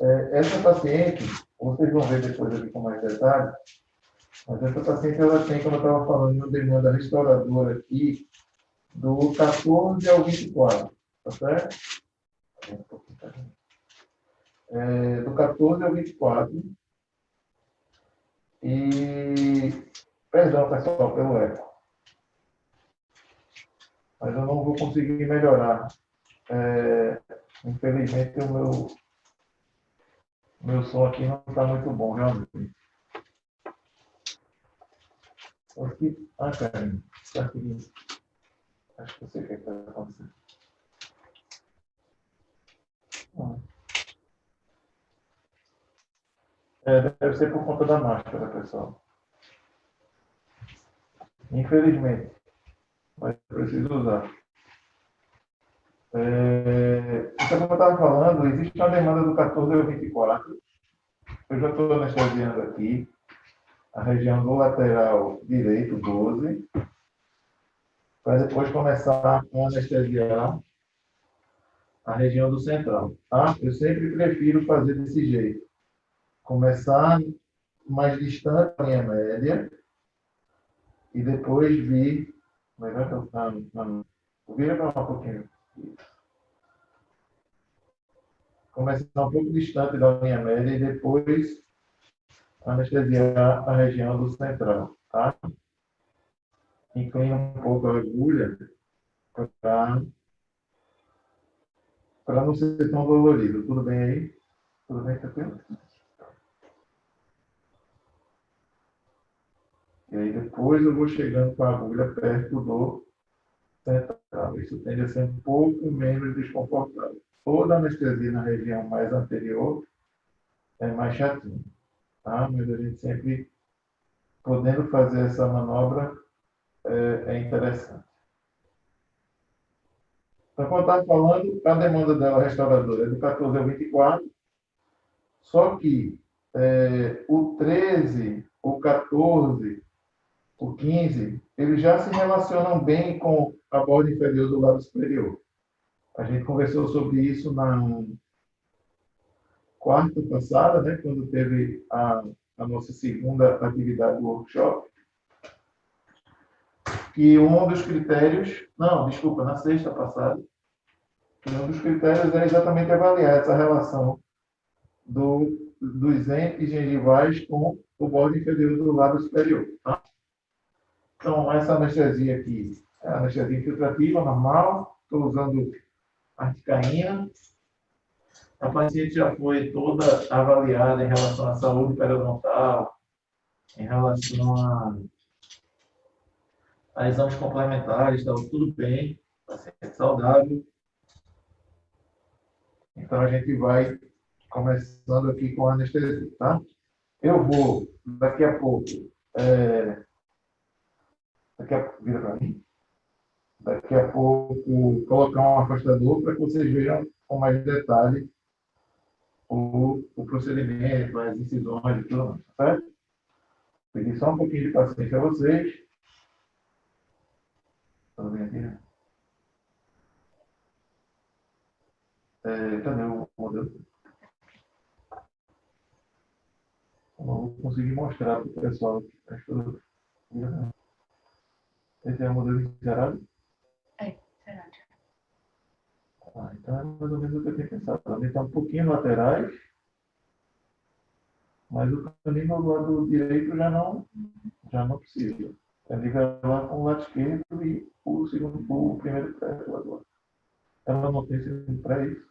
É, essa paciente, vocês vão ver depois aqui com mais detalhes, mas essa paciente, ela tem, como eu estava falando, uma demanda restauradora aqui, do 14 ao 24, tá certo? É, do 14 ao 24. E, perdão, pessoal, pelo eco. Mas eu não vou conseguir melhorar. É, infelizmente, o meu, meu som aqui não está muito bom, realmente. Aqui, ah, cara, está aqui. Acho que eu sei o que é está acontecendo. Ah. É, deve ser por conta da máscara, pessoal. Infelizmente. Mas preciso usar. É, então, como eu estava falando, existe uma demanda do 14 ao 24. Eu já estou anestesiando aqui a região do lateral direito, 12 para depois começar a anestesiar a região do central. Tá? Eu sempre prefiro fazer desse jeito. Começar mais distante da linha média e depois vir... Que eu... Não, Vira para um pouquinho. Começar um pouco distante da linha média e depois anestesiar a região do central. Tá? inclina um pouco a agulha para não ser tão dolorido. Tudo bem aí? Tudo bem, tranquilo? E aí depois eu vou chegando com a agulha perto do central. Isso tende a ser um pouco menos desconfortável. Toda anestesia na região mais anterior é mais chatinho, tá? Mas a gente sempre podendo fazer essa manobra é, é interessante. Então, quando está falando, a demanda dela restauradora é do 14 ao 24, só que é, o 13, o 14, o 15, eles já se relacionam bem com a borda inferior do lado superior. A gente conversou sobre isso na quarta passada, né, quando teve a, a nossa segunda atividade do workshop que um dos critérios, não, desculpa, na sexta passada, que um dos critérios é exatamente avaliar essa relação do, dos entes gengivais com o borde inferior do lado superior. Tá? Então, essa anestesia aqui é anestesia infiltrativa, normal, estou usando articaína. A paciente já foi toda avaliada em relação à saúde periodontal, em relação a a exames complementares, estava tudo bem, paciente saudável. Então, a gente vai começando aqui com a anestesia, tá? Eu vou, daqui a pouco, é, daqui a vira para mim, daqui a pouco, colocar um afastador para que vocês vejam com mais detalhe o, o procedimento, as incisões e tudo mais, certo? Pedir só um pouquinho de paciência a vocês. Tudo bem aqui, né? É, o modelo? Eu não vou conseguir mostrar para o pessoal que eu... Esse é o modelo gerado? É, gerado. Ah, então é mais ou menos o que eu tinha pensado. Também está um pouquinho laterais, mas o caminho do lado direito já não, já não precisa. É nivelar com o lado esquerdo e o segundo, o primeiro pré lá do lado. Ela não tem segundo pré, é isso?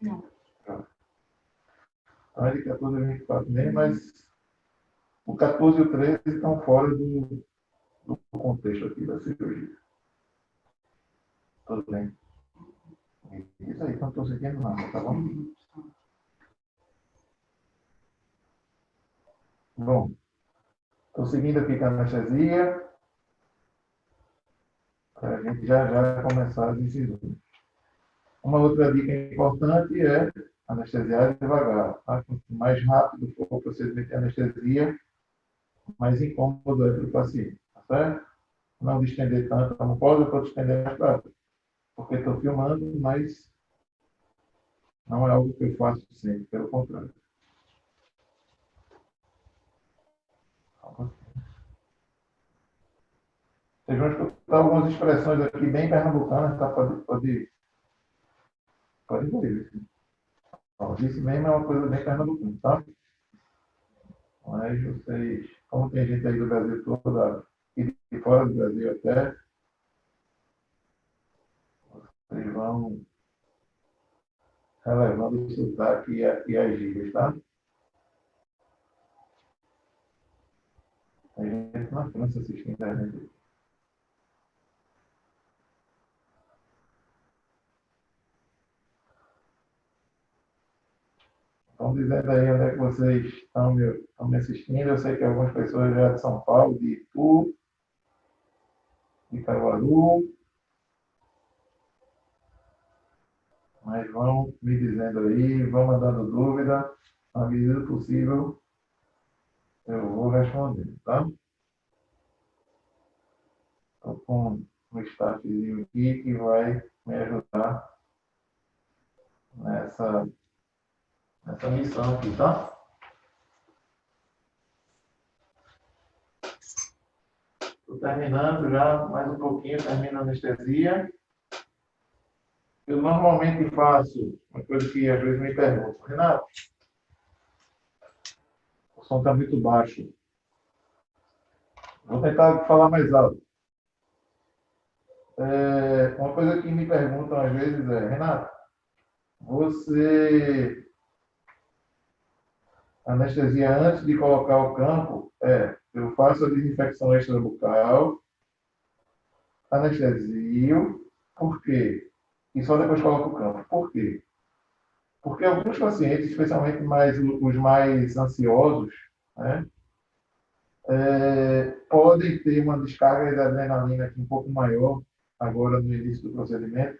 Não. Então, ele 14 e 24 nem, mas o 14 e o 13 estão fora do, do contexto aqui da cirurgia. Tudo bem? Isso aí, não estou seguindo nada, tá bom? Bom, estou seguindo aqui com a anestesia para a gente já já começar as incisões. Uma outra dica importante é anestesiar devagar. Tá? Quanto mais rápido for o procedimento de anestesia, mais incômodo é para o paciente. Certo? Não distender tanto mucosa, pode estender mais para Porque estou filmando, mas Não é algo que eu faço sempre, pelo contrário. Vocês vão escutar algumas expressões aqui bem pernambucanas, tá? Pode, pode, pode ver. Isso mesmo é uma coisa bem pernambucana, tá? Mas vocês, como tem gente aí do Brasil todo, e de fora do Brasil até, vocês vão relevando o sotaque e, e as gírias, tá? Tem gente na França assistindo a internet. Estão dizendo aí onde é que vocês estão me, estão me assistindo. Eu sei que algumas pessoas já de São Paulo, de Itu, de Caruaru. Mas vão me dizendo aí, vão mandando dúvida. Na medida possível, eu vou responder, tá? Estou com um staffzinho aqui que vai me ajudar nessa nessa missão aqui, tá? Estou terminando já, mais um pouquinho, termino a anestesia. Eu normalmente faço uma coisa que às vezes me perguntam, Renato, o som está muito baixo. Vou tentar falar mais alto. É, uma coisa que me perguntam às vezes é, Renato, você anestesia antes de colocar o campo é, eu faço a desinfecção extrabucal, anestesio, por quê? E só depois coloco o campo. Por quê? Porque alguns pacientes, especialmente mais, os mais ansiosos, né, é, podem ter uma descarga de adrenalina aqui um pouco maior agora no início do procedimento,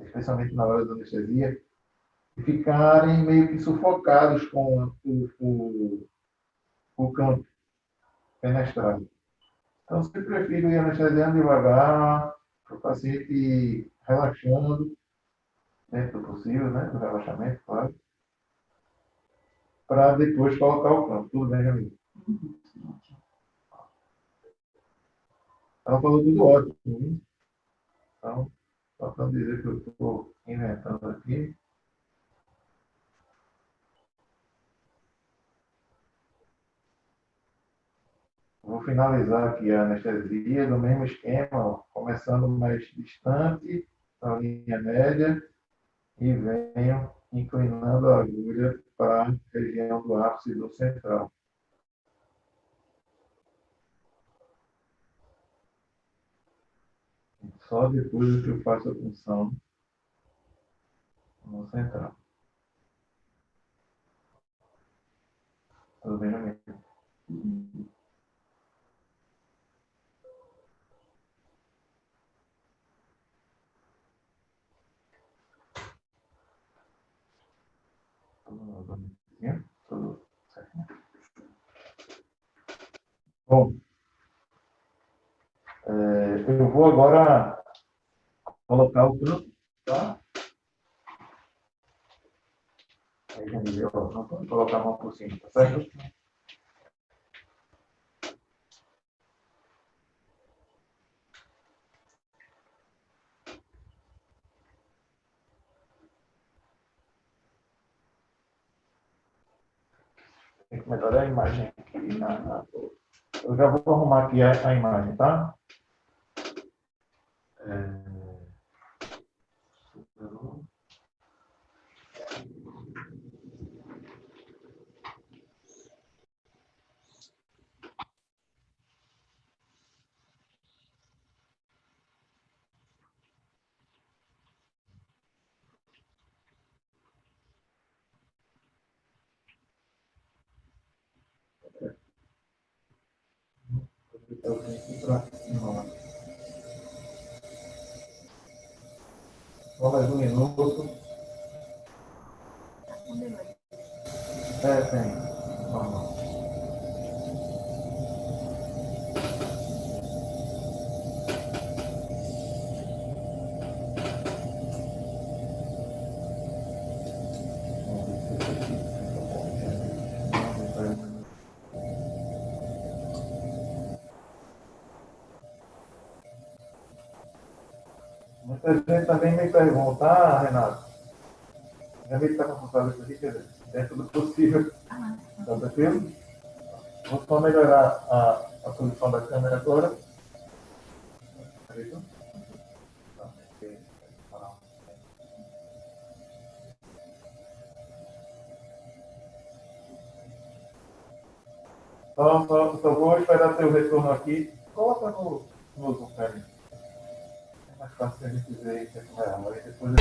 especialmente na hora da anestesia, e ficarem meio que sufocados com o, o, o campo penetrado. Então, sempre prefiro ir anestesiando devagar, para o paciente relaxando, dentro do possível, né, do relaxamento, claro, para depois colocar o campo. Tudo bem, amigo? Ela falou tudo ótimo. Hein? Então, só para dizer que eu estou inventando aqui. Vou finalizar aqui a anestesia do mesmo esquema, começando mais distante da linha média e venho inclinando a agulha para a região do ápice do central. Só depois que eu faço a função no central. Tudo bem, amigo? Bom, é, eu vou agora colocar o campo, tá? Aí deu, não pode colocar a mão por cima, tá certo? Tem que melhorar a imagem aqui. Na, eu já vou arrumar aqui a, a imagem, tá? É... eu venho para cima. Só mais um minuto. É, tem. Normal. Muita gente também me pergunta, ah, Renato, já que está confortável isso aqui, quer dizer, dentro do possível. Está tranquilo? Vou só melhorar a, a posição da câmera agora. Perfeito? Então, só, só vou esperar seu retorno aqui. Coloca no, no Zoom, É a gente ver como é. Aí depois.